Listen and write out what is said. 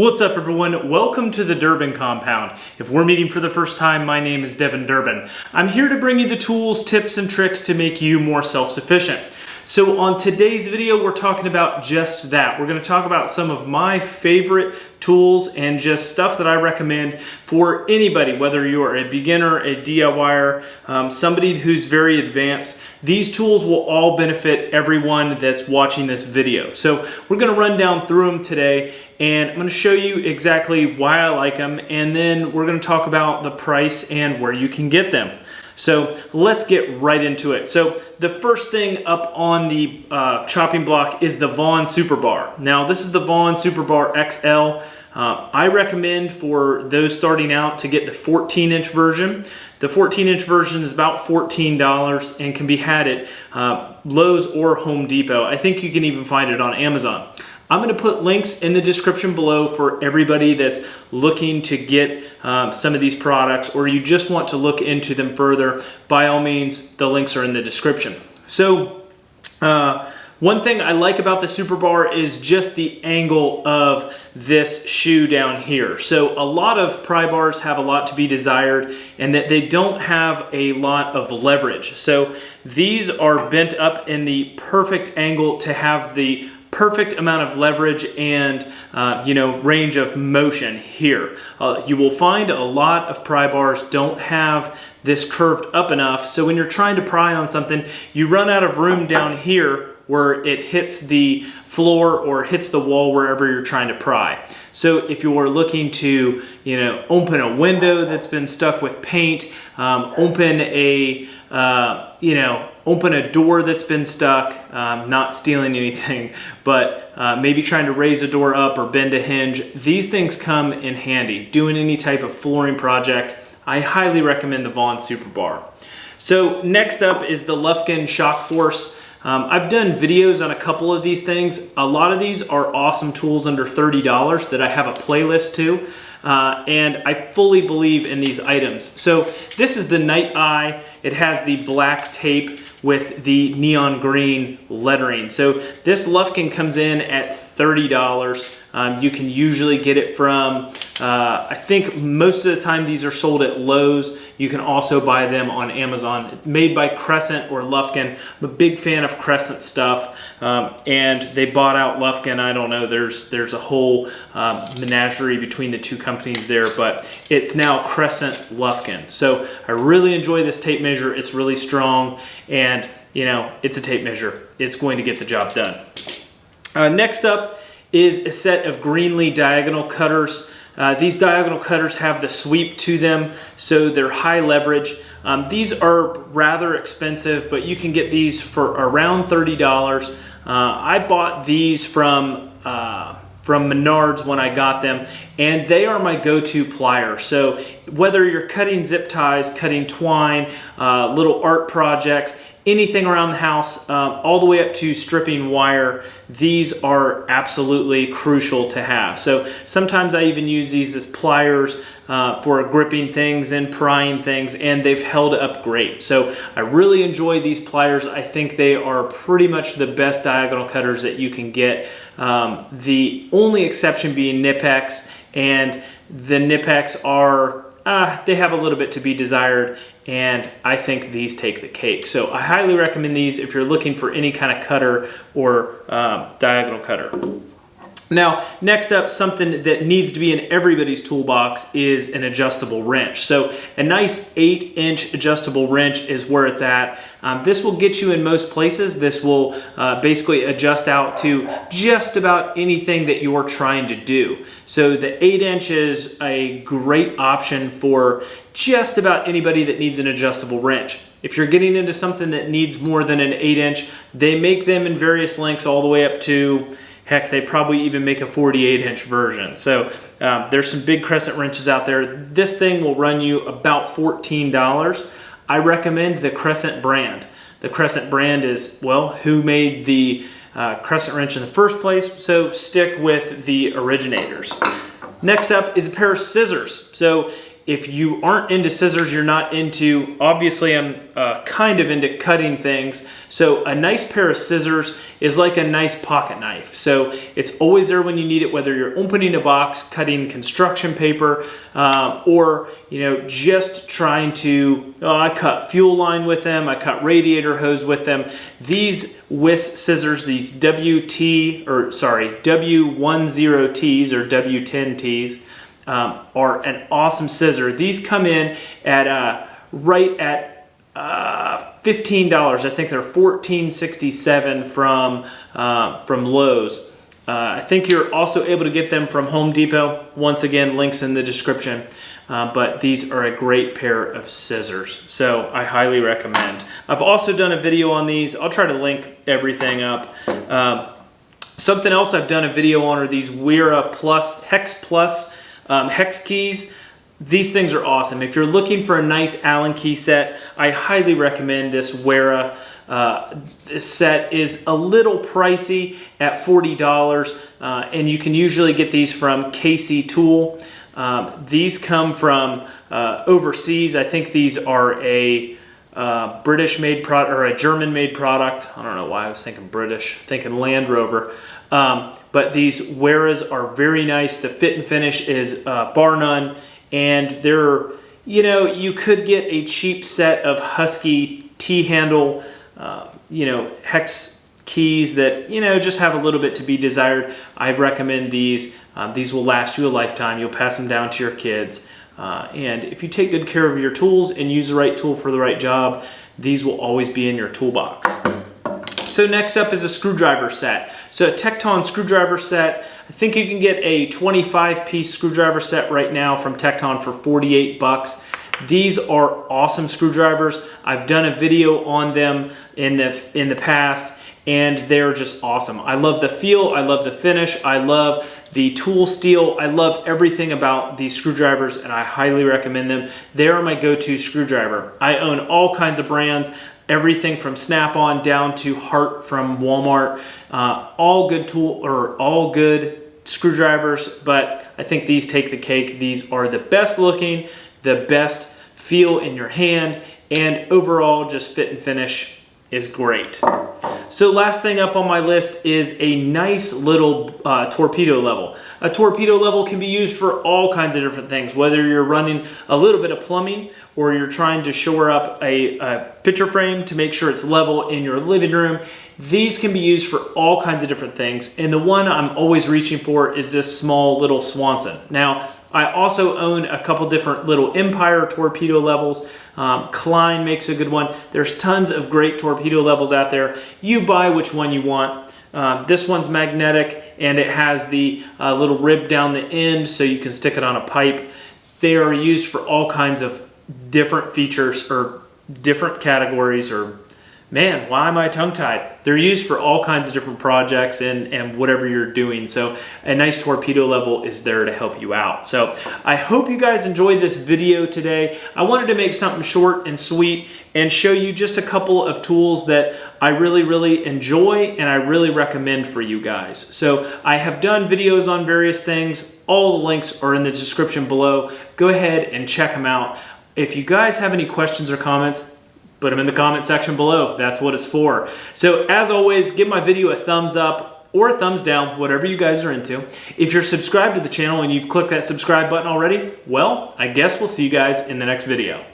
What's up everyone? Welcome to the Durbin Compound. If we're meeting for the first time, my name is Devin Durbin. I'm here to bring you the tools, tips, and tricks to make you more self-sufficient. So on today's video, we're talking about just that. We're gonna talk about some of my favorite tools and just stuff that I recommend for anybody, whether you're a beginner, a DIYer, um, somebody who's very advanced. These tools will all benefit everyone that's watching this video. So we're gonna run down through them today and I'm gonna show you exactly why I like them and then we're gonna talk about the price and where you can get them. So let's get right into it. So the first thing up on the uh, chopping block is the Vaughan Superbar. Now this is the Vaughan Superbar XL. Uh, I recommend for those starting out to get the 14 inch version. The 14 inch version is about $14 and can be had at uh, Lowe's or Home Depot. I think you can even find it on Amazon. I'm gonna put links in the description below for everybody that's looking to get um, some of these products or you just want to look into them further. By all means, the links are in the description. So, uh, one thing I like about the Super Bar is just the angle of this shoe down here. So a lot of pry bars have a lot to be desired and that they don't have a lot of leverage. So these are bent up in the perfect angle to have the perfect amount of leverage and uh, you know range of motion here. Uh, you will find a lot of pry bars don't have this curved up enough so when you're trying to pry on something you run out of room down here where it hits the floor or hits the wall wherever you're trying to pry. So if you're looking to, you know, open a window that's been stuck with paint, um, open a, uh, you know, open a door that's been stuck, um, not stealing anything, but uh, maybe trying to raise a door up or bend a hinge, these things come in handy. Doing any type of flooring project, I highly recommend the Vaughan Super Bar. So next up is the Lufkin Shock Force. Um, I've done videos on a couple of these things. A lot of these are awesome tools under $30 that I have a playlist to. Uh, and I fully believe in these items. So this is the Nite Eye. It has the black tape with the neon green lettering. So this Lufkin comes in at $30. Um, you can usually get it from, uh, I think most of the time these are sold at Lowe's. You can also buy them on Amazon. It's made by Crescent or Lufkin. I'm a big fan of Crescent stuff. Um, and they bought out Lufkin. I don't know, there's, there's a whole um, menagerie between the two companies there, but it's now Crescent Lufkin. So I really enjoy this tape measure. It's really strong and you know, it's a tape measure. It's going to get the job done. Uh, next up is a set of Greenlee diagonal cutters. Uh, these diagonal cutters have the sweep to them, so they're high leverage. Um, these are rather expensive, but you can get these for around $30. Uh, I bought these from uh, from Menards when I got them, and they are my go-to plier. So whether you're cutting zip ties, cutting twine, uh, little art projects, anything around the house, um, all the way up to stripping wire, these are absolutely crucial to have. So sometimes I even use these as pliers uh, for gripping things and prying things, and they've held up great. So I really enjoy these pliers. I think they are pretty much the best diagonal cutters that you can get. Um, the only exception being Knipex, and the Knipex are uh, they have a little bit to be desired and I think these take the cake. So I highly recommend these if you're looking for any kind of cutter or um, diagonal cutter. Now, next up, something that needs to be in everybody's toolbox is an adjustable wrench. So a nice eight inch adjustable wrench is where it's at. Um, this will get you in most places. This will uh, basically adjust out to just about anything that you're trying to do. So the eight inch is a great option for just about anybody that needs an adjustable wrench. If you're getting into something that needs more than an eight inch, they make them in various lengths all the way up to Heck, they probably even make a 48 inch version. So um, there's some big crescent wrenches out there. This thing will run you about $14. I recommend the Crescent brand. The Crescent brand is, well, who made the uh, crescent wrench in the first place, so stick with the originators. Next up is a pair of scissors. So if you aren't into scissors, you're not into, obviously I'm uh, kind of into cutting things. So a nice pair of scissors is like a nice pocket knife. So it's always there when you need it, whether you're opening a box, cutting construction paper, uh, or you know just trying to, oh, I cut fuel line with them, I cut radiator hose with them. These Wiss scissors, these WT, or sorry, W10Ts or W10Ts, um, are an awesome scissor. These come in at uh, right at uh, $15. I think they're $14.67 from, uh, from Lowe's. Uh, I think you're also able to get them from Home Depot. Once again, links in the description. Uh, but these are a great pair of scissors. So I highly recommend. I've also done a video on these. I'll try to link everything up. Uh, something else I've done a video on are these Wera Plus, Hex Plus um, hex keys, these things are awesome. If you're looking for a nice Allen key set, I highly recommend this Wera. Uh, this set is a little pricey at $40 uh, and you can usually get these from KC Tool. Um, these come from uh, overseas. I think these are a uh, British made product or a German made product. I don't know why I was thinking British, thinking Land Rover. Um, but these Weras are very nice. The fit and finish is uh, bar none. And they're, you know, you could get a cheap set of Husky T-handle, uh, you know, hex keys that, you know, just have a little bit to be desired. I recommend these. Um, these will last you a lifetime. You'll pass them down to your kids. Uh, and if you take good care of your tools and use the right tool for the right job, these will always be in your toolbox. So next up is a screwdriver set. So a Tekton screwdriver set, I think you can get a 25 piece screwdriver set right now from Tekton for 48 bucks. These are awesome screwdrivers. I've done a video on them in the, in the past and they're just awesome. I love the feel, I love the finish, I love the tool steel, I love everything about these screwdrivers and I highly recommend them. They are my go-to screwdriver. I own all kinds of brands everything from Snap-on down to Hart from Walmart. Uh, all good tool or all good screwdrivers, but I think these take the cake. These are the best looking, the best feel in your hand, and overall just fit and finish is great. So last thing up on my list is a nice little uh, torpedo level. A torpedo level can be used for all kinds of different things, whether you're running a little bit of plumbing or you're trying to shore up a, a picture frame to make sure it's level in your living room. These can be used for all kinds of different things. And the one I'm always reaching for is this small little Swanson. Now, I also own a couple different little Empire torpedo levels. Um, Klein makes a good one. There's tons of great torpedo levels out there. You buy which one you want. Uh, this one's magnetic and it has the uh, little rib down the end so you can stick it on a pipe. They are used for all kinds of different features or different categories or man, why am I tongue tied? They're used for all kinds of different projects and, and whatever you're doing. So a nice torpedo level is there to help you out. So I hope you guys enjoyed this video today. I wanted to make something short and sweet and show you just a couple of tools that I really, really enjoy and I really recommend for you guys. So I have done videos on various things. All the links are in the description below. Go ahead and check them out. If you guys have any questions or comments, put them in the comment section below. That's what it's for. So as always, give my video a thumbs up or a thumbs down, whatever you guys are into. If you're subscribed to the channel and you've clicked that subscribe button already, well, I guess we'll see you guys in the next video.